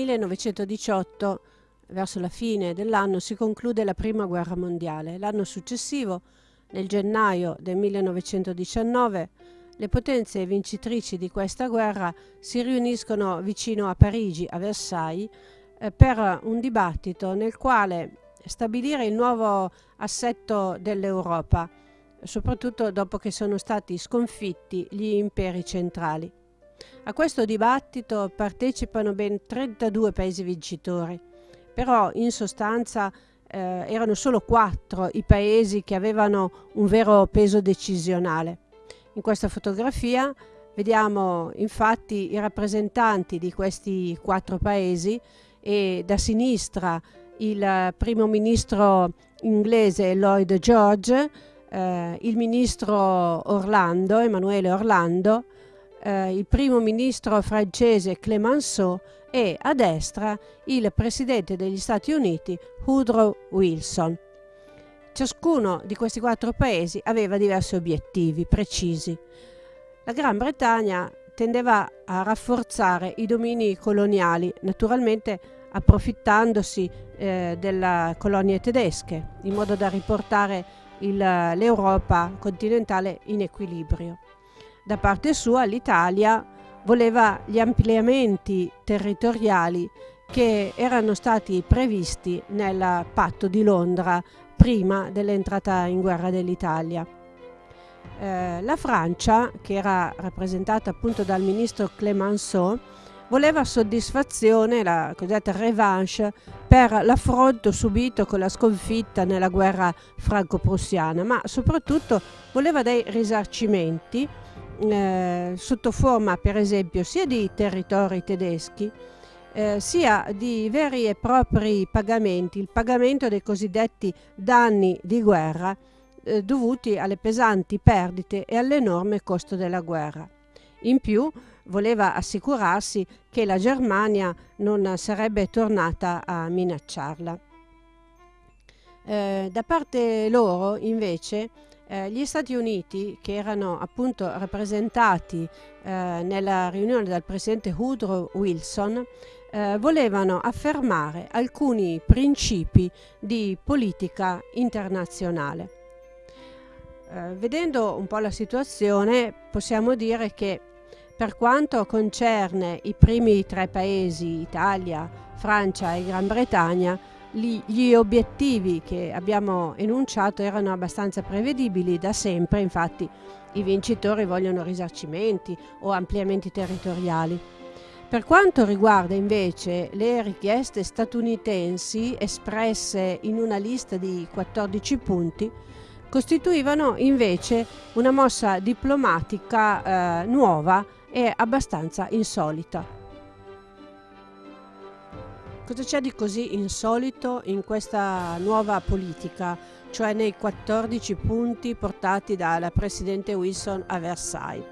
1918, verso la fine dell'anno, si conclude la Prima Guerra Mondiale. L'anno successivo, nel gennaio del 1919, le potenze vincitrici di questa guerra si riuniscono vicino a Parigi, a Versailles, eh, per un dibattito nel quale stabilire il nuovo assetto dell'Europa, soprattutto dopo che sono stati sconfitti gli imperi centrali. A questo dibattito partecipano ben 32 paesi vincitori, però in sostanza eh, erano solo quattro i paesi che avevano un vero peso decisionale. In questa fotografia vediamo infatti i rappresentanti di questi quattro paesi e da sinistra il primo ministro inglese Lloyd George, eh, il ministro Orlando, Emanuele Orlando, eh, il primo ministro francese Clemenceau e a destra il presidente degli Stati Uniti Woodrow Wilson. Ciascuno di questi quattro paesi aveva diversi obiettivi precisi. La Gran Bretagna tendeva a rafforzare i domini coloniali, naturalmente approfittandosi eh, delle colonie tedesche, in modo da riportare l'Europa continentale in equilibrio. Da parte sua l'Italia voleva gli ampliamenti territoriali che erano stati previsti nel patto di Londra prima dell'entrata in guerra dell'Italia. Eh, la Francia, che era rappresentata appunto dal ministro Clemenceau, voleva soddisfazione, la cosiddetta revanche, per l'affronto subito con la sconfitta nella guerra franco-prussiana, ma soprattutto voleva dei risarcimenti eh, sotto forma per esempio sia di territori tedeschi eh, sia di veri e propri pagamenti, il pagamento dei cosiddetti danni di guerra eh, dovuti alle pesanti perdite e all'enorme costo della guerra. In più voleva assicurarsi che la Germania non sarebbe tornata a minacciarla. Eh, da parte loro, invece, eh, gli Stati Uniti, che erano appunto rappresentati eh, nella riunione dal presidente Woodrow Wilson, eh, volevano affermare alcuni principi di politica internazionale. Eh, vedendo un po' la situazione, possiamo dire che per quanto concerne i primi tre paesi, Italia, Francia e Gran Bretagna, gli obiettivi che abbiamo enunciato erano abbastanza prevedibili da sempre, infatti i vincitori vogliono risarcimenti o ampliamenti territoriali. Per quanto riguarda invece le richieste statunitensi espresse in una lista di 14 punti, costituivano invece una mossa diplomatica eh, nuova è abbastanza insolita. Cosa c'è di così insolito in questa nuova politica, cioè nei 14 punti portati dal presidente Wilson a Versailles?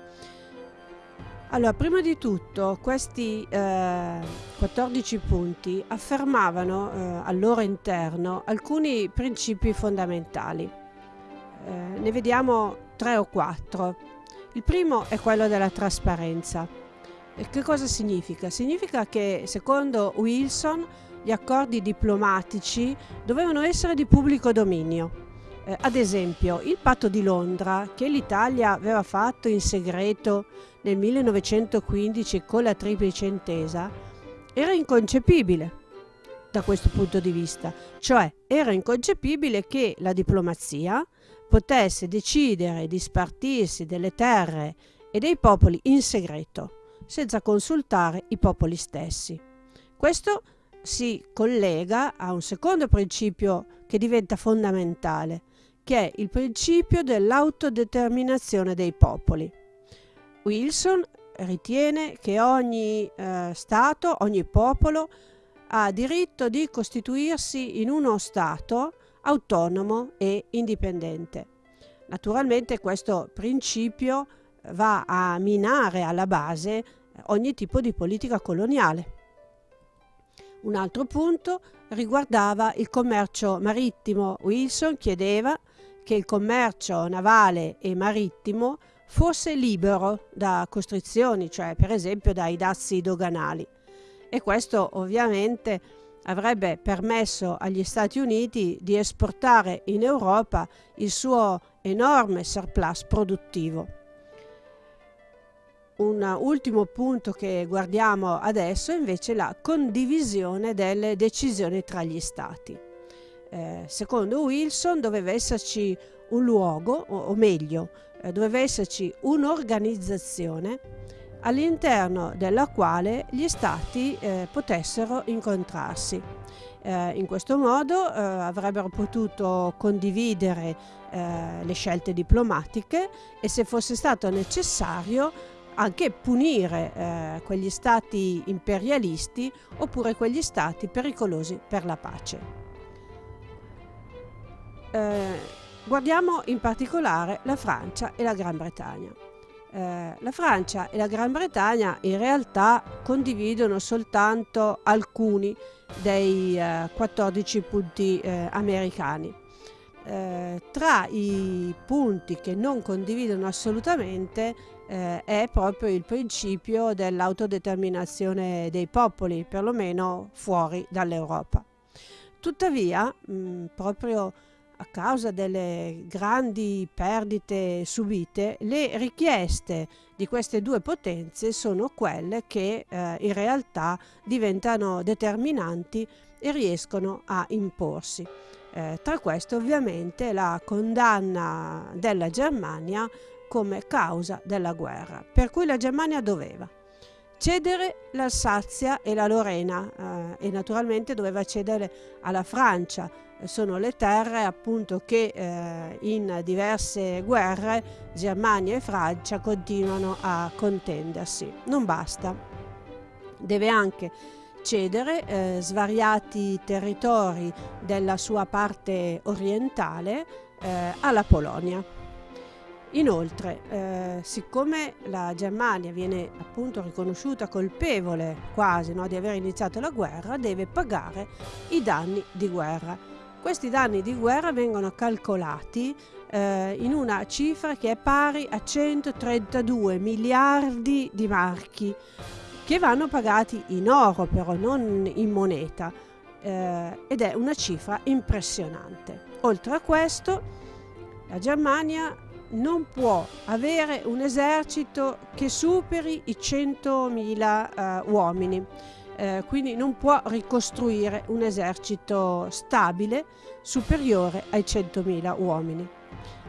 Allora, prima di tutto, questi eh, 14 punti affermavano eh, al loro interno alcuni principi fondamentali. Eh, ne vediamo tre o quattro. Il primo è quello della trasparenza. Che cosa significa? Significa che secondo Wilson gli accordi diplomatici dovevano essere di pubblico dominio. Eh, ad esempio, il patto di Londra che l'Italia aveva fatto in segreto nel 1915 con la triplice intesa era inconcepibile da questo punto di vista, cioè era inconcepibile che la diplomazia potesse decidere di spartirsi delle terre e dei popoli in segreto, senza consultare i popoli stessi. Questo si collega a un secondo principio che diventa fondamentale, che è il principio dell'autodeterminazione dei popoli. Wilson ritiene che ogni eh, Stato, ogni popolo ha diritto di costituirsi in uno Stato autonomo e indipendente. Naturalmente questo principio va a minare alla base ogni tipo di politica coloniale. Un altro punto riguardava il commercio marittimo. Wilson chiedeva che il commercio navale e marittimo fosse libero da costrizioni, cioè per esempio dai dazi doganali e questo ovviamente avrebbe permesso agli Stati Uniti di esportare in Europa il suo enorme surplus produttivo. Un ultimo punto che guardiamo adesso è invece la condivisione delle decisioni tra gli Stati. Eh, secondo Wilson doveva esserci un luogo, o, o meglio, eh, doveva esserci un'organizzazione all'interno della quale gli stati eh, potessero incontrarsi. Eh, in questo modo eh, avrebbero potuto condividere eh, le scelte diplomatiche e se fosse stato necessario anche punire eh, quegli stati imperialisti oppure quegli stati pericolosi per la pace. Eh, Guardiamo in particolare la Francia e la Gran Bretagna. Eh, la Francia e la Gran Bretagna in realtà condividono soltanto alcuni dei eh, 14 punti eh, americani. Eh, tra i punti che non condividono assolutamente eh, è proprio il principio dell'autodeterminazione dei popoli, perlomeno fuori dall'Europa. Tuttavia, mh, proprio a causa delle grandi perdite subite, le richieste di queste due potenze sono quelle che eh, in realtà diventano determinanti e riescono a imporsi. Eh, tra queste ovviamente la condanna della Germania come causa della guerra, per cui la Germania doveva cedere l'Alsazia e la Lorena eh, e naturalmente doveva cedere alla Francia sono le terre appunto che eh, in diverse guerre Germania e Francia continuano a contendersi. Non basta, deve anche cedere eh, svariati territori della sua parte orientale eh, alla Polonia. Inoltre, eh, siccome la Germania viene appunto riconosciuta colpevole quasi no, di aver iniziato la guerra, deve pagare i danni di guerra questi danni di guerra vengono calcolati eh, in una cifra che è pari a 132 miliardi di marchi che vanno pagati in oro però, non in moneta eh, ed è una cifra impressionante. Oltre a questo la Germania non può avere un esercito che superi i 100.000 eh, uomini eh, quindi non può ricostruire un esercito stabile superiore ai 100.000 uomini.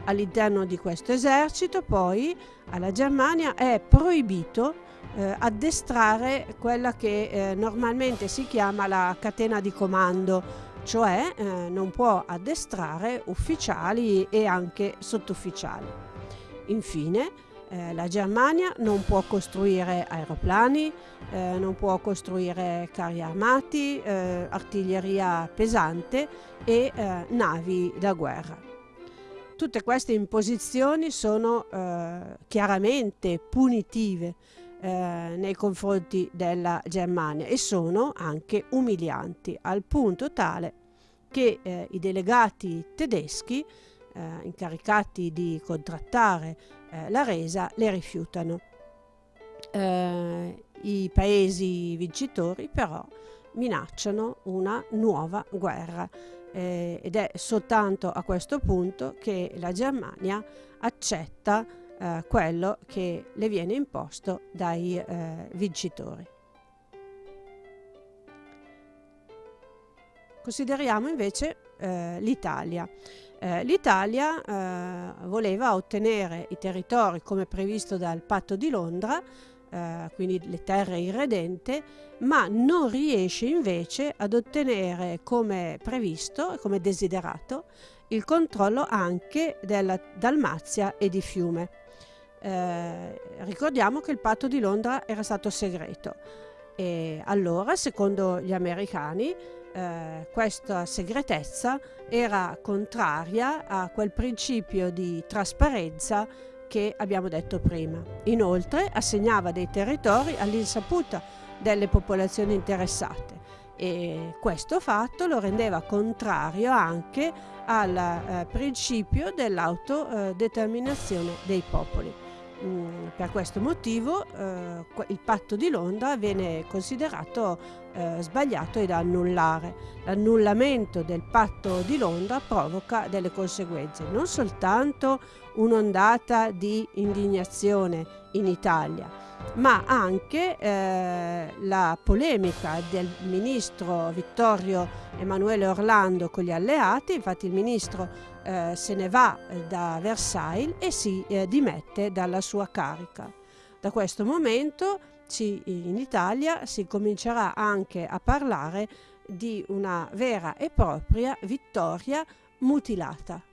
All'interno di questo esercito poi alla Germania è proibito eh, addestrare quella che eh, normalmente si chiama la catena di comando, cioè eh, non può addestrare ufficiali e anche sottufficiali. Infine, eh, la Germania non può costruire aeroplani, eh, non può costruire carri armati, eh, artiglieria pesante e eh, navi da guerra. Tutte queste imposizioni sono eh, chiaramente punitive eh, nei confronti della Germania e sono anche umilianti, al punto tale che i delegati tedeschi incaricati di contrattare eh, la resa le rifiutano. Eh, I paesi vincitori però minacciano una nuova guerra eh, ed è soltanto a questo punto che la Germania accetta eh, quello che le viene imposto dai eh, vincitori. Consideriamo invece eh, l'Italia. Eh, L'Italia eh, voleva ottenere i territori come previsto dal patto di Londra, eh, quindi le terre irredente, ma non riesce invece ad ottenere come previsto, come desiderato, il controllo anche della Dalmazia e di Fiume. Eh, ricordiamo che il patto di Londra era stato segreto e allora, secondo gli americani, eh, questa segretezza era contraria a quel principio di trasparenza che abbiamo detto prima. Inoltre assegnava dei territori all'insaputa delle popolazioni interessate e questo fatto lo rendeva contrario anche al eh, principio dell'autodeterminazione dei popoli. mh, per questo motivo eh, il patto di Londra viene considerato eh, sbagliato e da annullare. L'annullamento del patto di Londra provoca delle conseguenze, non soltanto un'ondata di indignazione in Italia, ma anche eh, la polemica del ministro Vittorio Emanuele Orlando con gli alleati, infatti il ministro eh, se ne va eh, da Versailles e si eh, dimette dalla sua carica. Da questo momento ci, in Italia si comincerà anche a parlare di una vera e propria vittoria mutilata.